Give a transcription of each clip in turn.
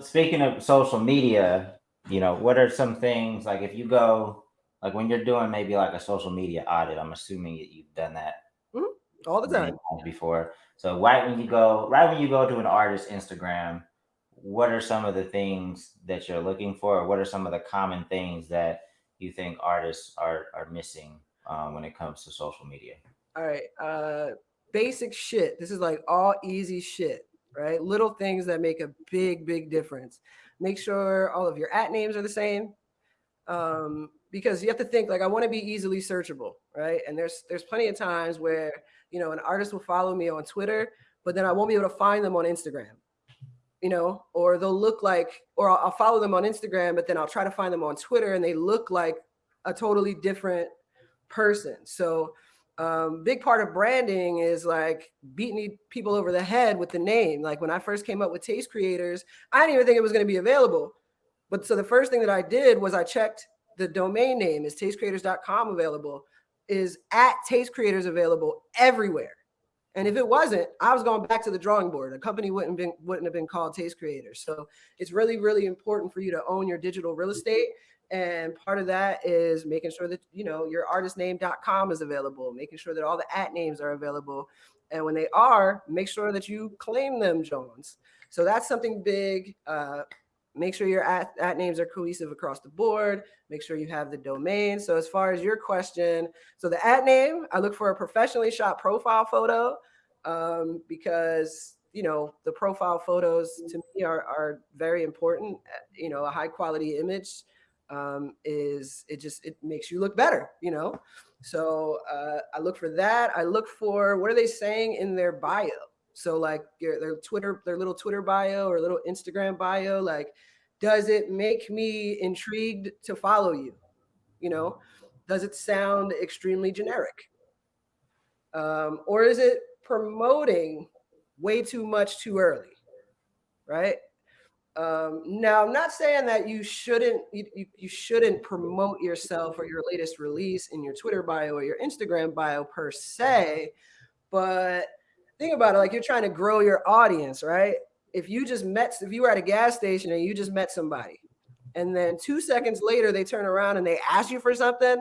speaking of social media, you know, what are some things like if you go like when you're doing maybe like a social media audit, I'm assuming you've done that Mhm. All the time. before. So right when you go right when you go to an artist's Instagram, what are some of the things that you're looking for? What are some of the common things that you think artists are are missing um, when it comes to social media? All right. Uh, basic shit. This is like all easy shit, right? Little things that make a big, big difference. Make sure all of your at names are the same. Um, because you have to think like I want to be easily searchable, right? And there's there's plenty of times where you know an artist will follow me on Twitter, but then I won't be able to find them on Instagram, you know, or they'll look like, or I'll, I'll follow them on Instagram, but then I'll try to find them on Twitter and they look like a totally different person. So um, big part of branding is like beating people over the head with the name. Like when I first came up with Taste Creators, I didn't even think it was going to be available. But so the first thing that I did was I checked the domain name is tastecreators.com available? Is at taste creators available everywhere? And if it wasn't i was going back to the drawing board. A company wouldn't been wouldn't have been called taste creators. So it's really really important for you to own your digital real estate and part of that is making sure that you know your artistname.com is available making sure that all the at names are available and when they are make sure that you claim them jones. So that's something big uh, make sure your at, at names are cohesive across the board make sure you have the domain. So as far as your question so the at name i look for a professionally shot profile photo um, because you know the profile photos to me are, are very important you know a high quality image um, is it just it makes you look better you know so uh, i look for that i look for what are they saying in their bio so like your, their Twitter, their little Twitter bio or little Instagram bio, like, does it make me intrigued to follow you? You know, does it sound extremely generic? Um, or is it promoting way too much too early? Right. Um, now, I'm not saying that you shouldn't you, you shouldn't promote yourself or your latest release in your Twitter bio or your Instagram bio per se, but think about it like you're trying to grow your audience, right? If you just met, if you were at a gas station and you just met somebody, and then two seconds later they turn around and they ask you for something,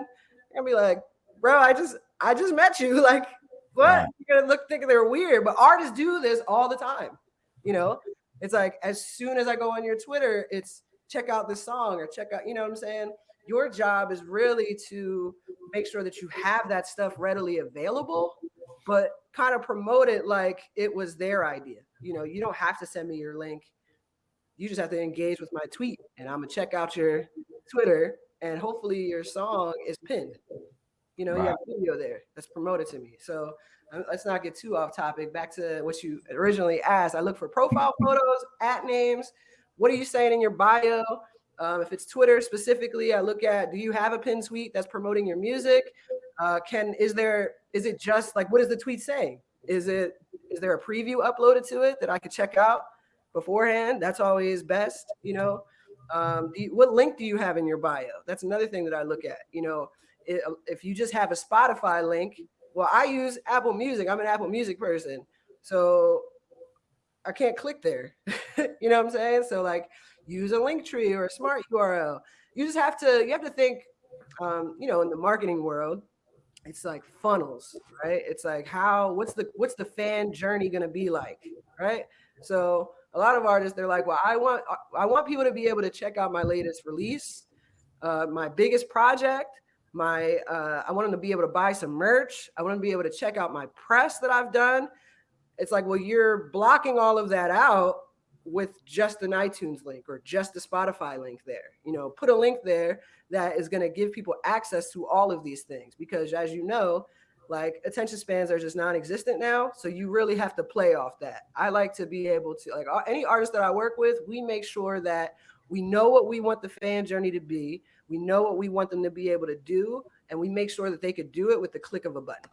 gonna be like, bro, I just I just met you. Like, what? You're gonna look think they're weird. But artists do this all the time. You know, it's like as soon as I go on your Twitter, it's check out this song or check out, you know what I'm saying? Your job is really to make sure that you have that stuff readily available, but kind of promote it like it was their idea. You know, you don't have to send me your link. You just have to engage with my tweet, and I'm gonna check out your Twitter, and hopefully your song is pinned. You know, right. you have video there that's promoted to me. So um, let's not get too off topic. Back to what you originally asked. I look for profile photos, at names. What are you saying in your bio? Um, if it's Twitter specifically, I look at do you have a pin tweet that's promoting your music? Uh, can is there is it just like what is the tweet saying? Is it is there a preview uploaded to it that I could check out beforehand? That's always best, you know. Um, you, what link do you have in your bio? That's another thing that I look at. You know, if you just have a Spotify link, well, I use Apple Music. I'm an Apple Music person, so I can't click there. you know what I'm saying? So like, use a Linktree or a smart URL. You just have to you have to think, um, you know, in the marketing world, it's like funnels, right? It's like how what's the what's the fan journey gonna be like, right? So a lot of artists they're like, well, I want I want people to be able to check out my latest release, uh, my biggest project, my uh, I want them to be able to buy some merch. I want them to be able to check out my press that I've done. It's like, well, you're blocking all of that out with just an iTunes link or just a Spotify link there. You know, put a link there that is going to give people access to all of these things because as you know, like attention spans are just non-existent now so you really have to play off that i like to be able to like any artist that i work with we make sure that we know what we want the fan journey to be. We know what we want them to be able to do and we make sure that they could do it with the click of a button